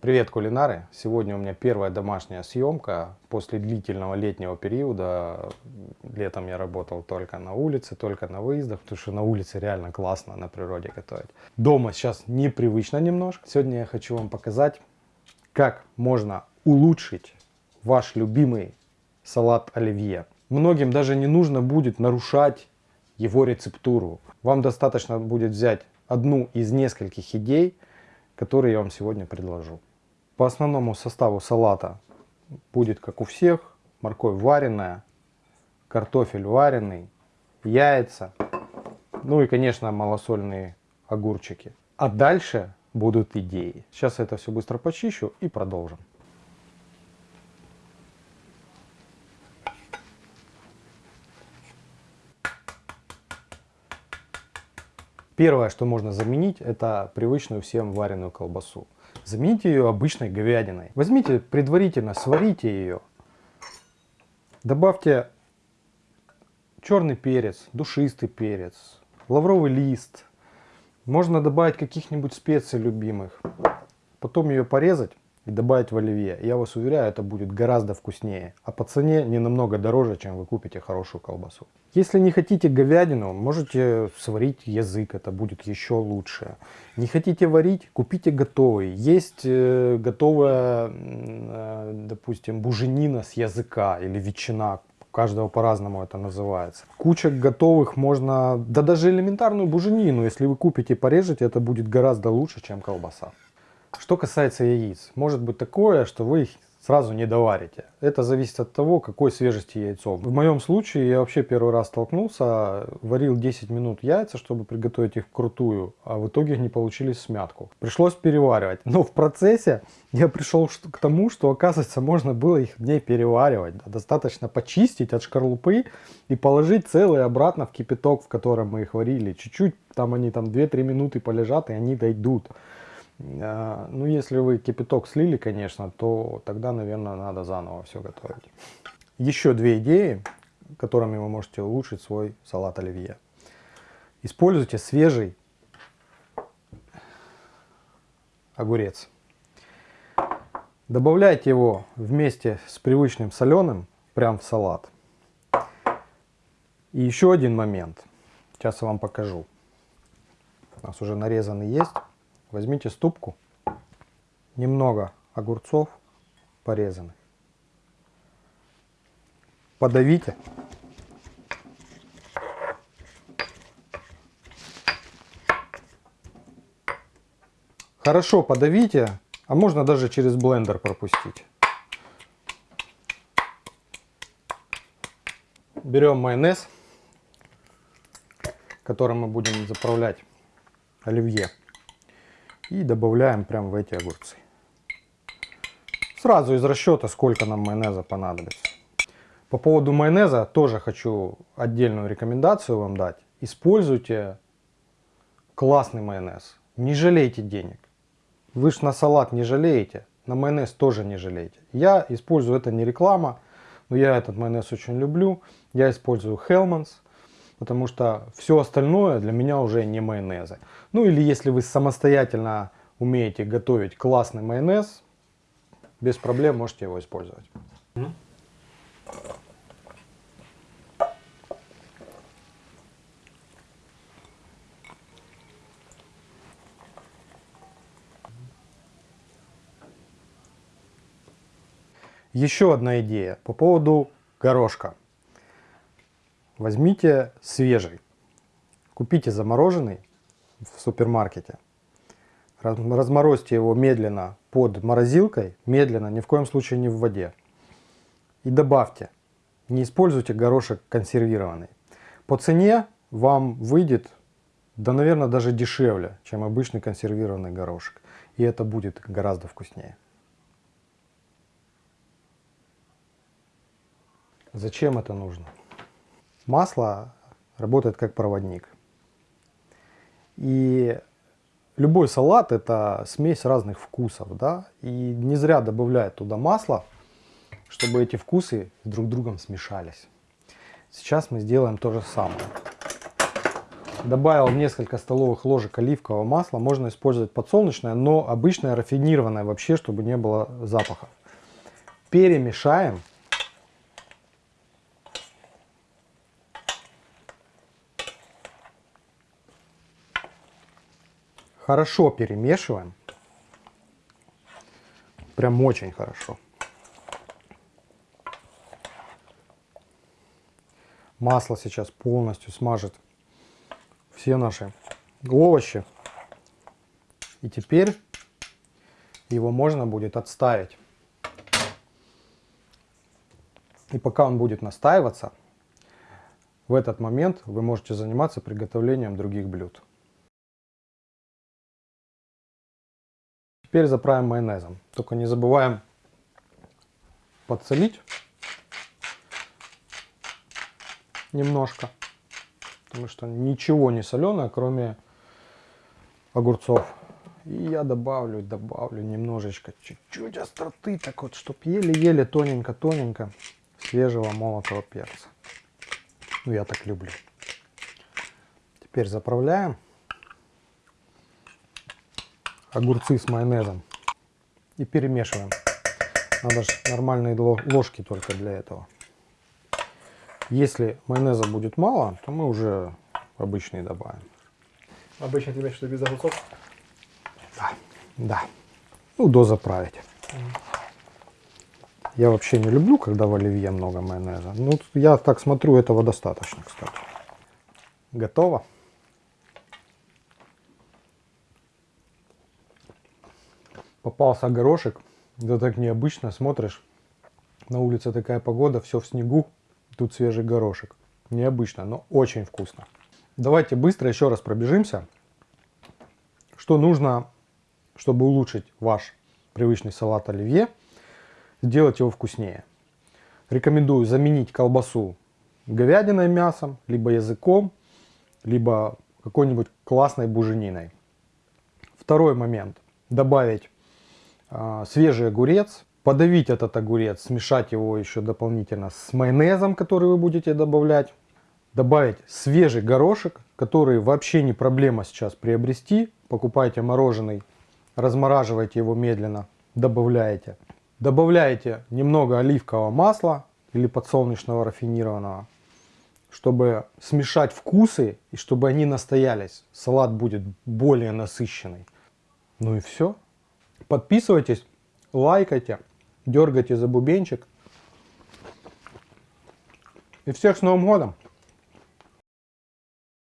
Привет, кулинары! Сегодня у меня первая домашняя съемка после длительного летнего периода. Летом я работал только на улице, только на выездах, потому что на улице реально классно на природе готовить. Дома сейчас непривычно немножко. Сегодня я хочу вам показать, как можно улучшить ваш любимый салат оливье. Многим даже не нужно будет нарушать его рецептуру. Вам достаточно будет взять одну из нескольких идей, которые я вам сегодня предложу. По основному составу салата будет, как у всех, морковь вареная, картофель вареный, яйца, ну и, конечно, малосольные огурчики. А дальше будут идеи. Сейчас я это все быстро почищу и продолжим. Первое, что можно заменить, это привычную всем вареную колбасу. Замените ее обычной говядиной. Возьмите предварительно, сварите ее. Добавьте черный перец, душистый перец, лавровый лист. Можно добавить каких-нибудь специй любимых. Потом ее порезать и добавить в оливье. Я вас уверяю, это будет гораздо вкуснее. А по цене не намного дороже, чем вы купите хорошую колбасу. Если не хотите говядину, можете сварить язык, это будет еще лучше. Не хотите варить, купите готовый. Есть э, готовая, э, допустим, буженина с языка или ветчина. У каждого по-разному это называется. Куча готовых можно, да даже элементарную буженину, если вы купите и порежете, это будет гораздо лучше, чем колбаса. Что касается яиц, может быть такое, что вы их сразу не доварите. Это зависит от того, какой свежести яйцо. В моем случае я вообще первый раз столкнулся, варил 10 минут яйца, чтобы приготовить их крутую, а в итоге они получились смятку. Пришлось переваривать. Но в процессе я пришел к тому, что оказывается можно было их не переваривать. Достаточно почистить от шкарлупы и положить целые обратно в кипяток, в котором мы их варили. Чуть-чуть, там они там 2-3 минуты полежат и они дойдут. А, ну, если вы кипяток слили, конечно, то тогда, наверное, надо заново все готовить. Еще две идеи, которыми вы можете улучшить свой салат оливье. Используйте свежий огурец. Добавляйте его вместе с привычным соленым прям в салат. И еще один момент. Сейчас я вам покажу. У нас уже нарезанный есть. Возьмите ступку, немного огурцов порезанных, подавите. Хорошо подавите, а можно даже через блендер пропустить. Берем майонез, которым мы будем заправлять оливье и добавляем прямо в эти огурцы. Сразу из расчета, сколько нам майонеза понадобится. По поводу майонеза тоже хочу отдельную рекомендацию вам дать. Используйте классный майонез. Не жалейте денег. Вы ж на салат не жалеете, на майонез тоже не жалеете. Я использую, это не реклама, но я этот майонез очень люблю. Я использую Hellmann's потому что все остальное для меня уже не майонезы. Ну или если вы самостоятельно умеете готовить классный майонез, без проблем можете его использовать. Еще одна идея по поводу горошка. Возьмите свежий, купите замороженный в супермаркете, разморозьте его медленно под морозилкой, медленно, ни в коем случае не в воде. И добавьте, не используйте горошек консервированный. По цене вам выйдет, да наверное даже дешевле, чем обычный консервированный горошек. И это будет гораздо вкуснее. Зачем это нужно? Масло работает как проводник. И любой салат это смесь разных вкусов, да, и не зря добавляют туда масло, чтобы эти вкусы друг с другом смешались. Сейчас мы сделаем то же самое. добавил несколько столовых ложек оливкового масла. Можно использовать подсолнечное, но обычное рафинированное вообще, чтобы не было запахов. Перемешаем. Хорошо перемешиваем. Прям очень хорошо. Масло сейчас полностью смажет все наши овощи. И теперь его можно будет отставить. И пока он будет настаиваться, в этот момент вы можете заниматься приготовлением других блюд. Теперь заправим майонезом. Только не забываем подсолить немножко. Потому что ничего не соленое, кроме огурцов. И я добавлю, добавлю немножечко, чуть-чуть остроты, так вот, чтобы еле-еле тоненько-тоненько свежего молотого перца. Ну, я так люблю. Теперь заправляем огурцы с майонезом и перемешиваем. Надо же нормальные ложки только для этого. Если майонеза будет мало, то мы уже обычный добавим. Обычно ты имеешь в виду без огурцов? Да, да. Ну, дозаправить. Я вообще не люблю, когда в оливье много майонеза. Ну, я так смотрю, этого достаточно, кстати. Готово. Попался горошек. Да так необычно, смотришь. На улице такая погода, все в снегу. Тут свежий горошек. Необычно, но очень вкусно. Давайте быстро еще раз пробежимся. Что нужно, чтобы улучшить ваш привычный салат оливье, сделать его вкуснее. Рекомендую заменить колбасу говядиной мясом, либо языком, либо какой-нибудь классной бужениной. Второй момент. Добавить свежий огурец, подавить этот огурец, смешать его еще дополнительно с майонезом, который вы будете добавлять. Добавить свежий горошек, который вообще не проблема сейчас приобрести. Покупайте мороженый, размораживайте его медленно, добавляете. Добавляете немного оливкового масла или подсолнечного рафинированного, чтобы смешать вкусы и чтобы они настоялись. Салат будет более насыщенный. Ну и все. Подписывайтесь, лайкайте дергайте за бубенчик. И всех с Новым годом!